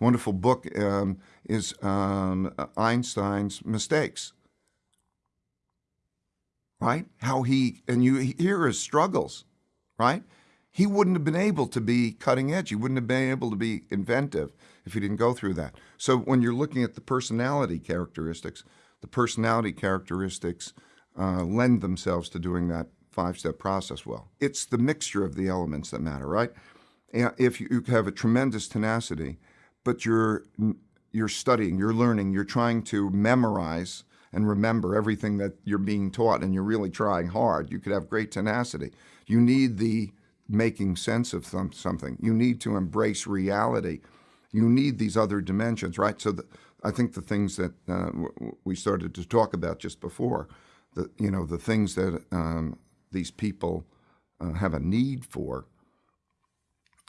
wonderful book um, is um, Einstein's Mistakes. Right? How he, and you hear his struggles, right? He wouldn't have been able to be cutting edge. He wouldn't have been able to be inventive if he didn't go through that. So when you're looking at the personality characteristics, the personality characteristics uh, lend themselves to doing that five-step process well. It's the mixture of the elements that matter, right? If you have a tremendous tenacity, but you're you're studying, you're learning, you're trying to memorize and remember everything that you're being taught, and you're really trying hard, you could have great tenacity. You need the making sense of something. You need to embrace reality. You need these other dimensions, right? So the, I think the things that uh, we started to talk about just before, the you know the things that um, these people uh, have a need for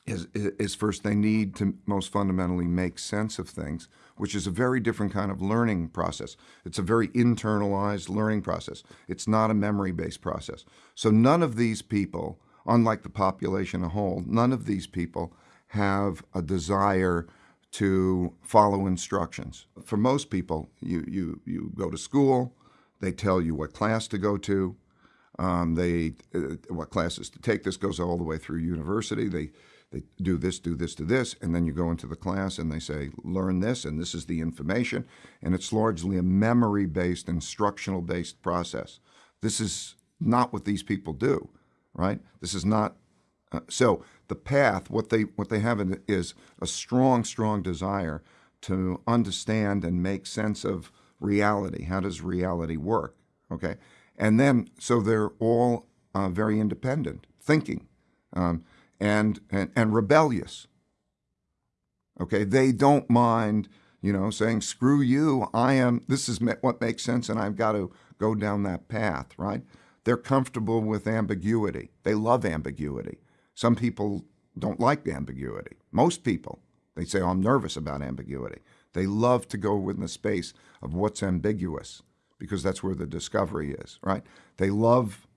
is, is first they need to most fundamentally make sense of things, which is a very different kind of learning process. It's a very internalized learning process. It's not a memory-based process. So none of these people, unlike the population as a whole, none of these people have a desire to follow instructions. For most people, you, you, you go to school, they tell you what class to go to, um, they uh, what classes to take. This goes all the way through university. They they do this, do this, do this, and then you go into the class and they say, learn this, and this is the information. And it's largely a memory-based, instructional-based process. This is not what these people do, right? This is not, uh, so the path, what they, what they have is a strong, strong desire to understand and make sense of reality. How does reality work, okay? And then, so they're all uh, very independent, thinking. Um, and, and, and rebellious. Okay, they don't mind, you know, saying, screw you, I am, this is what makes sense and I've got to go down that path, right? They're comfortable with ambiguity. They love ambiguity. Some people don't like ambiguity. Most people, they say, oh, I'm nervous about ambiguity. They love to go in the space of what's ambiguous because that's where the discovery is, right? They love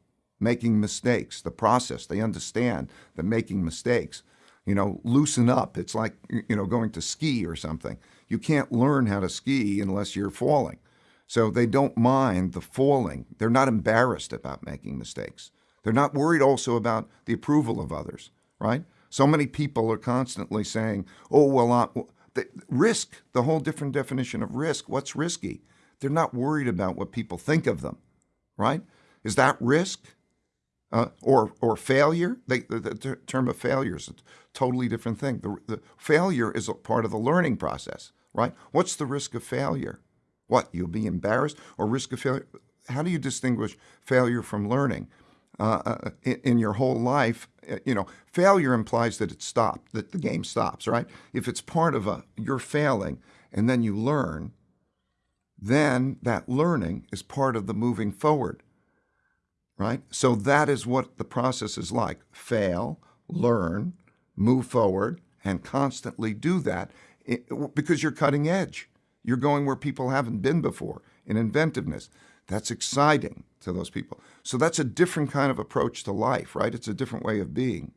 making mistakes, the process. They understand that making mistakes, you know, loosen up. It's like, you know, going to ski or something. You can't learn how to ski unless you're falling. So they don't mind the falling. They're not embarrassed about making mistakes. They're not worried also about the approval of others, right? So many people are constantly saying, oh, well, the risk, the whole different definition of risk. What's risky? They're not worried about what people think of them, right? Is that risk? uh, or or failure. They, the, the, term of failure is a totally different thing. The, the failure is a part of the learning process, right? What's the risk of failure? What you'll be embarrassed or risk of failure? How do you distinguish failure from learning? Uh, uh in, in, your whole life, uh, you know, failure implies that it stopped, that the game stops, right? If it's part of a you're failing and then you learn, then that learning is part of the moving forward right? So that is what the process is like. Fail, learn, move forward, and constantly do that eh, because you're cutting edge. You're going where people haven't been before in inventiveness. That's exciting to those people. So that's a different kind of approach to life, right? It's a different way of being.